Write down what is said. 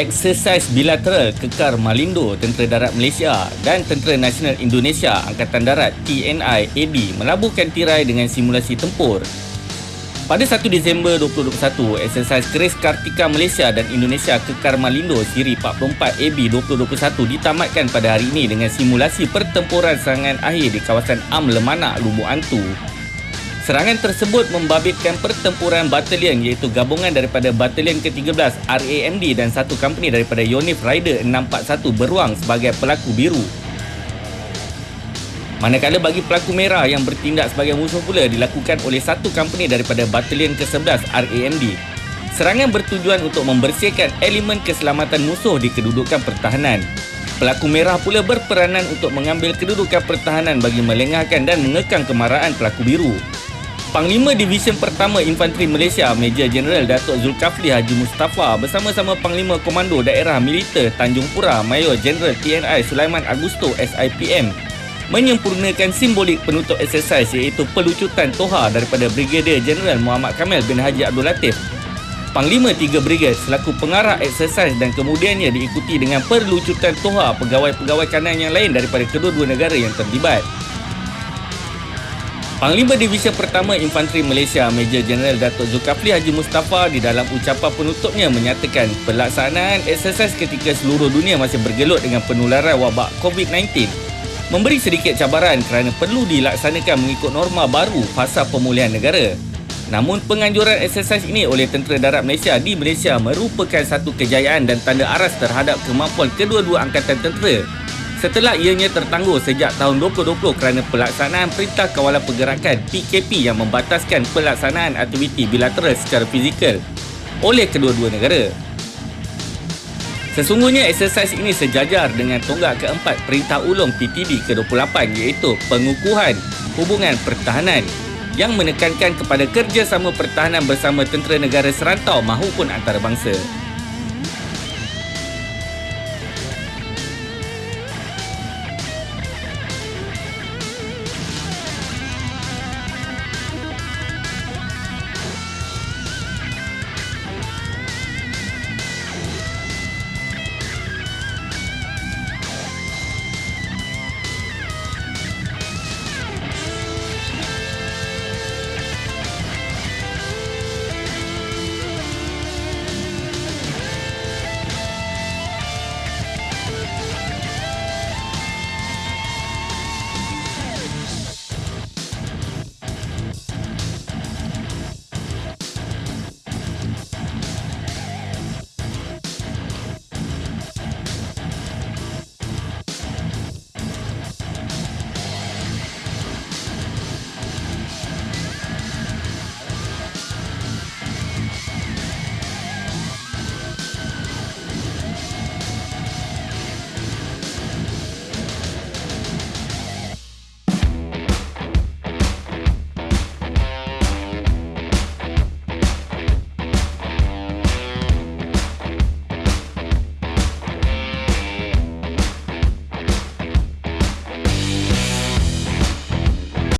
Eksersis bilateral kekar Malindo Tentera Darat Malaysia dan Tentera Nasional Indonesia Angkatan Darat TNI AD melabuhkan tirai dengan simulasi tempur. Pada 1 Disember 2021, eksersis Keris Kartika Malaysia dan Indonesia Kekar Malindo Siri 44 AB 2021 ditamatkan pada hari ini dengan simulasi pertempuran serangan akhir di kawasan Am Lemanak, Lubuk Antu. Serangan tersebut membabitkan pertempuran batalion iaitu gabungan daripada Batalion ke-13 RAMD dan satu company daripada Yonif Rider 641 beruang sebagai pelaku biru. Manakala bagi pelaku merah yang bertindak sebagai musuh pula dilakukan oleh satu company daripada Batalion ke-11 RAMD. Serangan bertujuan untuk membersihkan elemen keselamatan musuh di kedudukan pertahanan. Pelaku merah pula berperanan untuk mengambil kedudukan pertahanan bagi melengahkan dan mengekang kemarahan pelaku biru. Panglima Division Pertama Infanteri Malaysia Major Jeneral Datuk Zulkafli Haji Mustafa bersama-sama Panglima Komando Daerah Militer Tanjung Pura Mayor Jeneral TNI Sulaiman Agusto SIPM menyempurnakan simbolik penutup eksersis iaitu pelucutan Toha daripada Brigadier Jeneral Muhammad Kamil bin Haji Abdul Latif. Panglima Tiga Brigade selaku pengarah eksersis dan kemudiannya diikuti dengan perlucutan Toha pegawai-pegawai kanan yang lain daripada kedua-dua negara yang terlibat. Panglima Division Pertama Infanteri Malaysia Major Jeneral Datuk Zulkafli Haji Mustafa di dalam ucapan penutupnya menyatakan pelaksanaan eksersis ketika seluruh dunia masih bergelut dengan penularan wabak COVID-19 memberi sedikit cabaran kerana perlu dilaksanakan mengikut norma baru fasa pemulihan negara. Namun penganjuran eksersis ini oleh Tentera Darat Malaysia di Malaysia merupakan satu kejayaan dan tanda aras terhadap kemampuan kedua-dua angkatan tentera setelah ianya tertangguh sejak tahun 2020 kerana pelaksanaan Perintah Kawalan Pergerakan PKP yang membataskan pelaksanaan aktiviti bilateral secara fizikal oleh kedua-dua negara. Sesungguhnya eksersis ini sejajar dengan tonggak keempat Perintah Ulung PTB ke-28 iaitu pengukuhan hubungan pertahanan yang menekankan kepada kerjasama pertahanan bersama tentera negara serantau maupun antarabangsa.